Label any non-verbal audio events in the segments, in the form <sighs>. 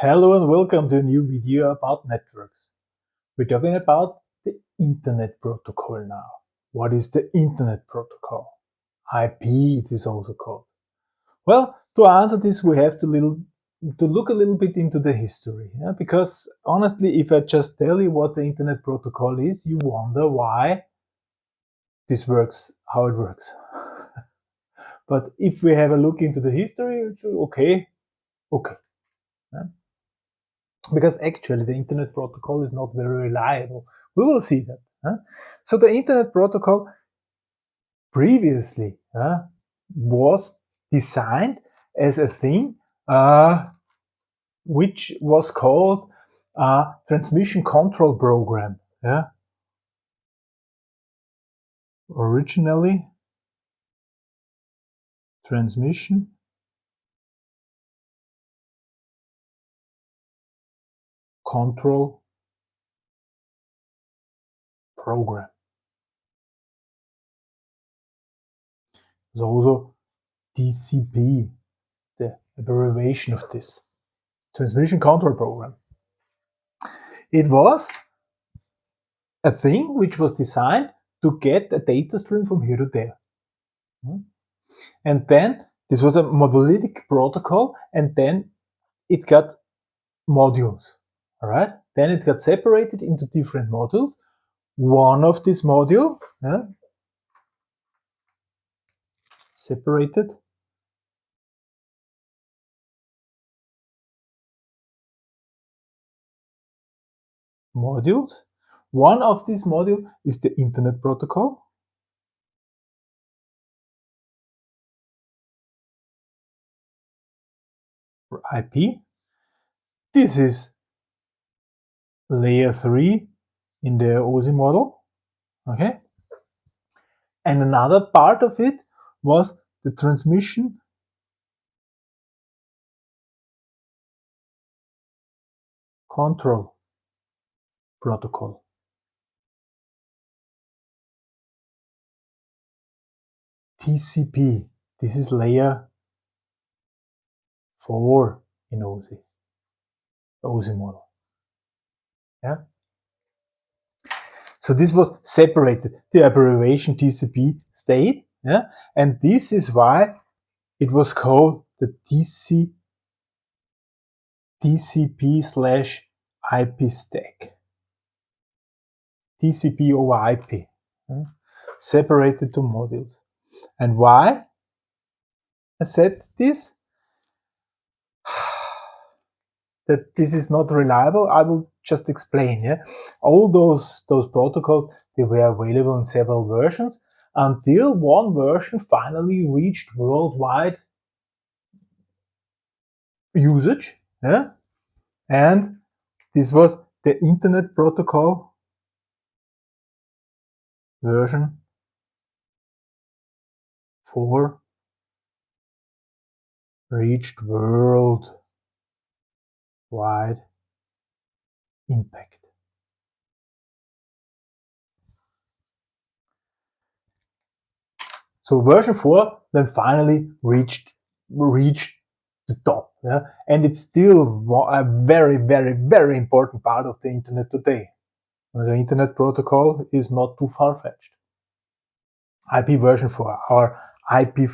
Hello and welcome to a new video about networks. We're talking about the Internet Protocol now. What is the Internet Protocol? IP it is also called. Well, to answer this we have to, little, to look a little bit into the history. Yeah? Because honestly, if I just tell you what the Internet Protocol is, you wonder why this works, how it works. <laughs> but if we have a look into the history, it's okay, okay. Yeah? Because actually the internet protocol is not very reliable. We will see that. Huh? So the internet protocol previously uh, was designed as a thing uh, which was called a transmission control program. Yeah? Originally, transmission control program. There's also TCP, the abbreviation of this transmission control program. It was a thing which was designed to get a data stream from here to there. Hmm? And then this was a monolithic protocol and then it got modules. All right. Then it got separated into different modules. One of this module, yeah, separated modules. One of these module is the Internet Protocol. IP. This is layer 3 in the OSI model. Okay. And another part of it was the transmission control protocol. TCP, this is layer 4 in OSI, OSI model. Yeah. So this was separated. The abbreviation TCP stayed. Yeah. And this is why it was called the TC, TCP slash IP stack. TCP over IP. Yeah. Separated to modules. And why I said this? <sighs> that this is not reliable, I will just explain. Yeah, all those those protocols they were available in several versions until one version finally reached worldwide usage. Yeah, and this was the Internet Protocol version 4 reached world wide impact. So version 4 then finally reached reached the top. Yeah? And it's still a very, very, very important part of the internet today. The internet protocol is not too far-fetched. IP version 4, or IP,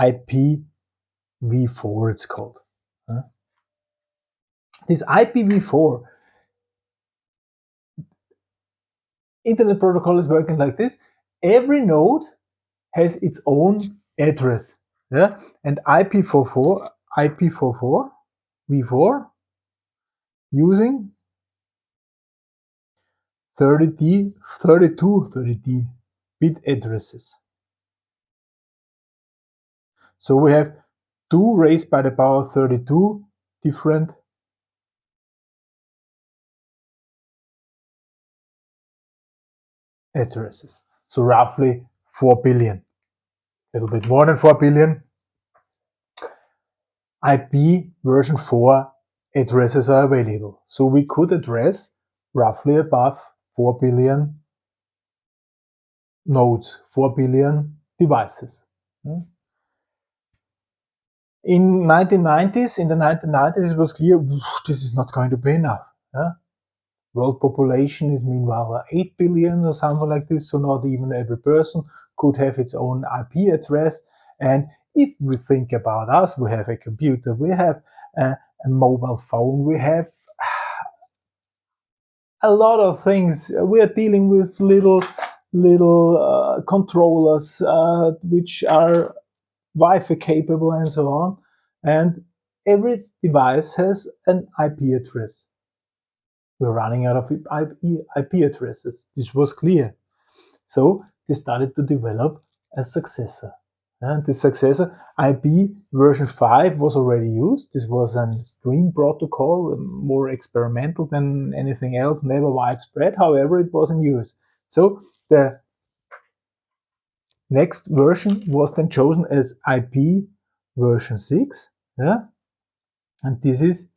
IPv4 it's called. This IPv4 Internet protocol is working like this. Every node has its own address. Yeah? And IP44, IP44, V4, using 30D, 32 30D bit addresses. So we have 2 raised by the power 32 different addresses. So roughly 4 billion, a little bit more than 4 billion. IP version 4 addresses are available. So we could address roughly above 4 billion nodes, 4 billion devices. Hmm? in 1990s, in the 1990s, it was clear this is not going to be enough. Yeah? World population is meanwhile 8 billion or something like this, so not even every person could have its own IP address. And if we think about us, we have a computer, we have a, a mobile phone, we have <sighs> a lot of things. We are dealing with little little uh, controllers uh, which are Wi-Fi capable and so on. And every device has an IP address. We're running out of IP addresses. This was clear. So they started to develop a successor. And the successor, IP version 5 was already used. This was a stream protocol, um, more experimental than anything else, never widespread. However, it was in use. So the next version was then chosen as IP version 6. Yeah? And this is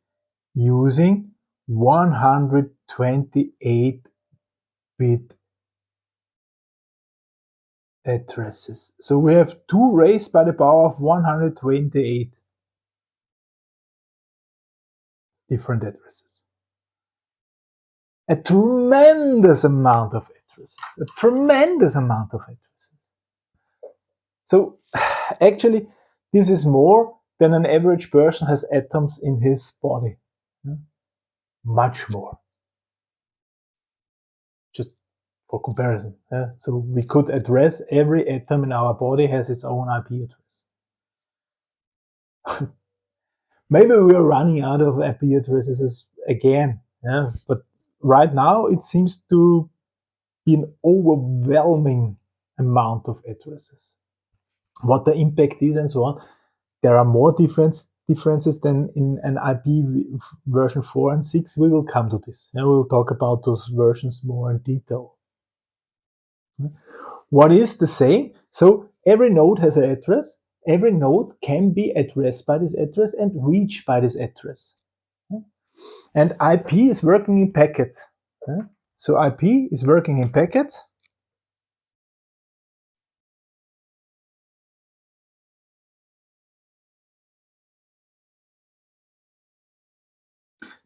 using 128 bit addresses. So we have 2 raised by the power of 128 different addresses. A tremendous amount of addresses, a tremendous amount of addresses. So <sighs> actually, this is more than an average person has atoms in his body. Much more Just for comparison. Yeah? So we could address every atom in our body has its own IP address. <laughs> Maybe we are running out of IP addresses again, yeah? but right now it seems to be an overwhelming amount of addresses. What the impact is and so on, there are more difference, differences than in an IP version 4 and 6. We will come to this. Yeah? We will talk about those versions more in detail. What is the same? So every node has an address. Every node can be addressed by this address and reached by this address. And IP is working in packets. So IP is working in packets.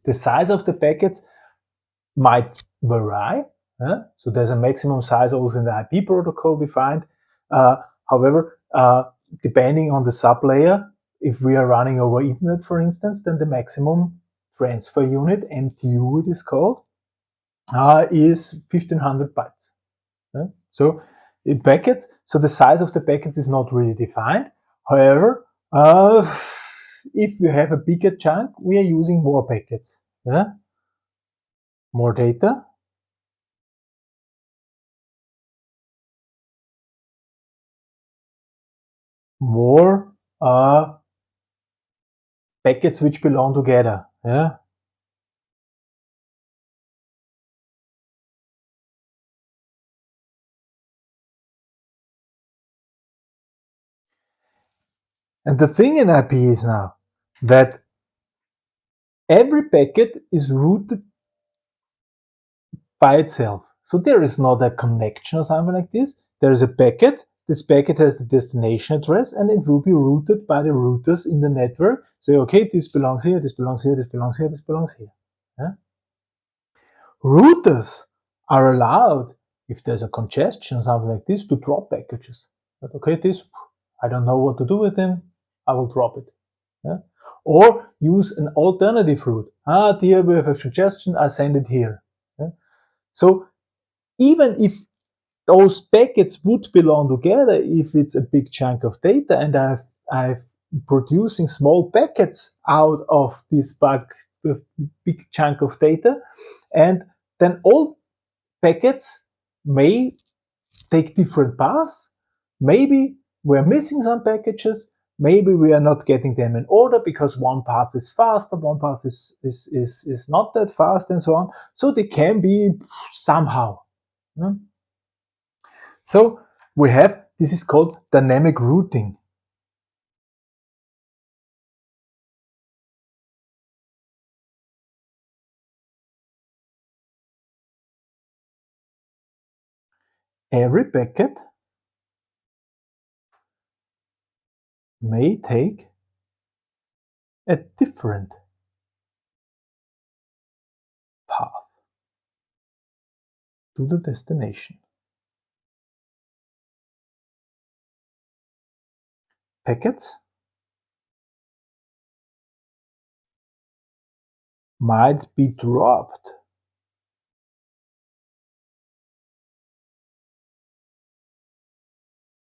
The size of the packets might vary. Uh, so there's a maximum size also in the IP protocol defined. Uh, however, uh, depending on the sublayer, if we are running over Ethernet, for instance, then the maximum transfer unit, MTU it is called, uh, is 1500 bytes. so in packets, so the size of the packets is not really defined. However, uh, if we have a bigger chunk, we are using more packets. Yeah? More data, more uh, packets which belong together. Yeah. And the thing in IP is now that every packet is routed by itself. So there is not a connection or something like this. There is a packet this packet has the destination address and it will be routed by the routers in the network. So, okay, this belongs here, this belongs here, this belongs here, this belongs here. Yeah? Routers are allowed, if there's a congestion, or something like this, to drop packages. But okay, this, I don't know what to do with them, I will drop it. Yeah? Or use an alternative route. Ah, here we have a suggestion, I send it here. So even if those packets would belong together if it's a big chunk of data and I've, I've producing small packets out of this big chunk of data. And then all packets may take different paths. Maybe we're missing some packages. Maybe we are not getting them in order because one path is faster, one path is, is, is, is not that fast and so on. So they can be somehow. Hmm? So we have, this is called dynamic routing. Every packet may take a different path to the destination. Packets might be dropped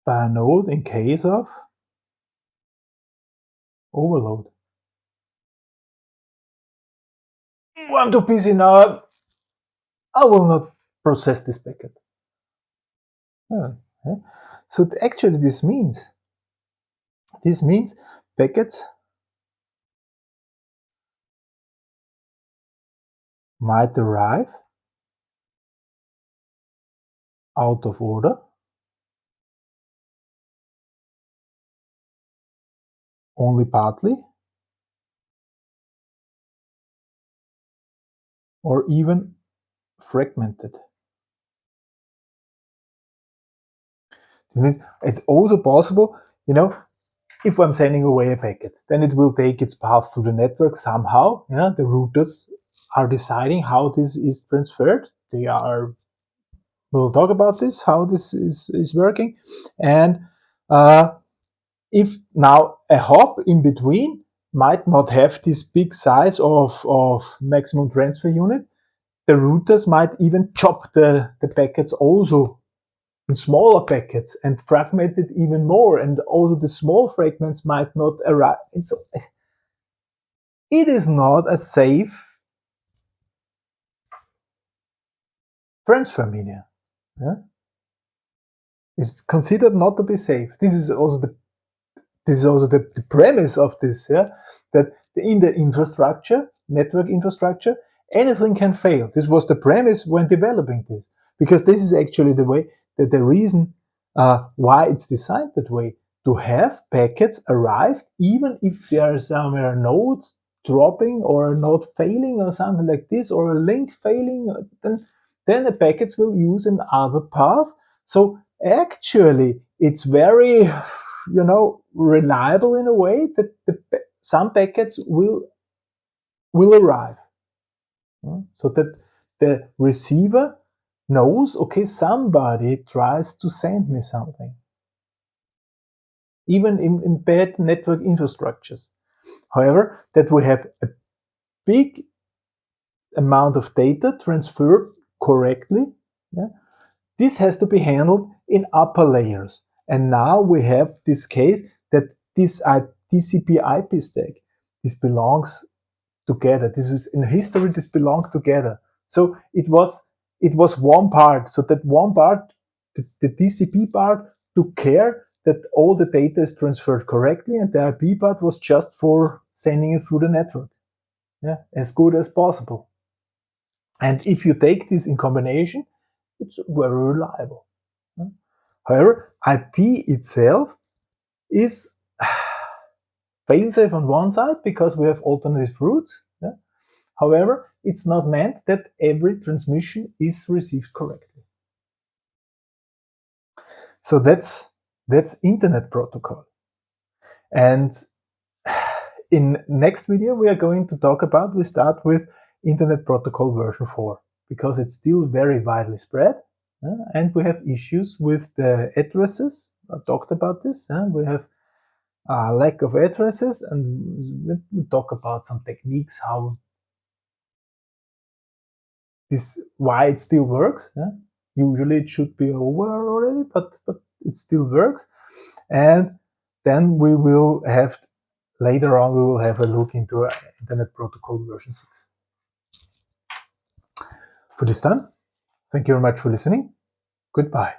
by a node in case of overload. I'm too busy now. I will not process this packet. So actually this means, this means packets might arrive out of order only partly or even fragmented. This means it's also possible, you know, if I'm sending away a packet, then it will take its path through the network somehow. Yeah, the routers are deciding how this is transferred. They are, we'll talk about this, how this is, is working. And uh, if now a hop in between might not have this big size of, of maximum transfer unit, the routers might even chop the, the packets also in smaller packets and fragment it even more. And also the small fragments might not arrive. So it is not a safe transfer medium. Yeah? It's considered not to be safe. This is also the this is also the, the premise of this, yeah, that in the infrastructure, network infrastructure, anything can fail. This was the premise when developing this, because this is actually the way, that the reason uh, why it's designed that way, to have packets arrived, even if there is somewhere a node dropping or a node failing or something like this, or a link failing, then, then the packets will use another path. So actually, it's very you know, reliable in a way that the, some packets will, will arrive. Hmm? So that the receiver knows, okay, somebody tries to send me something. Even in, in bad network infrastructures. However, that we have a big amount of data transferred correctly, yeah, this has to be handled in upper layers. And now we have this case that this TCP IP stack, this belongs together. This was in history, this belonged together. So it was, it was one part. So that one part, the, the TCP part took care that all the data is transferred correctly and the IP part was just for sending it through the network. Yeah, as good as possible. And if you take this in combination, it's very reliable. However, IP itself is <sighs> failsafe on one side because we have alternative routes. Yeah? However, it's not meant that every transmission is received correctly. So that's that's Internet Protocol. And <sighs> in next video we are going to talk about, we start with Internet Protocol version 4 because it's still very widely spread and we have issues with the addresses. I talked about this. we have a lack of addresses and we talk about some techniques how this why it still works. Usually it should be over already, but but it still works. And then we will have later on we will have a look into Internet Protocol version 6. For this time, thank you very much for listening. Goodbye.